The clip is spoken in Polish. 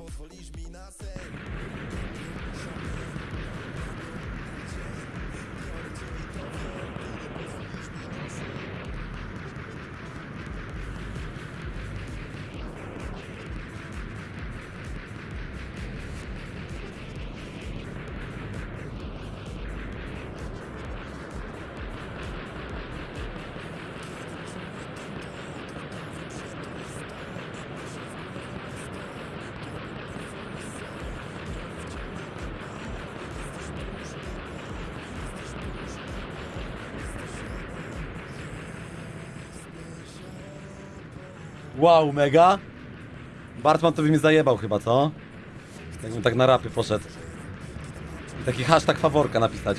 pozwolisz mi na sen. Wow, mega. Bartman to by mi zajebał chyba, co? Jakbym tak na rapy poszedł. I taki hashtag faworka napisać.